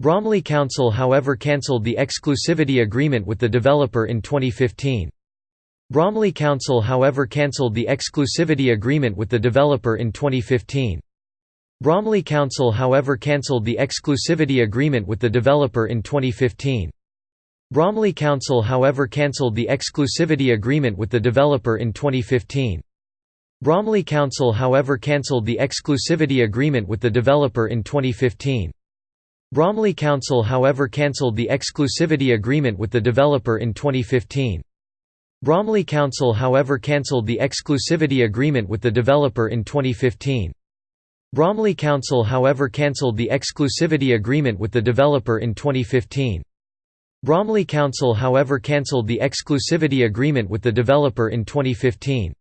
Bromley Council however cancelled the exclusivity agreement with the developer in 2015. Bromley Council however cancelled the exclusivity agreement with the developer in 2015. Bromley Council however cancelled the exclusivity agreement with the developer in 2015. Bromley Council however cancelled the exclusivity agreement with the developer in 2015. Bromley Council however cancelled the exclusivity agreement with the developer in 2015. Bromley Council however cancelled the exclusivity agreement with the developer in 2015. Bromley Council however cancelled the exclusivity agreement with the developer in 2015. Bromley Council however cancelled the exclusivity agreement with the developer in 2015. Bromley Council however cancelled the exclusivity agreement with the developer in 2015.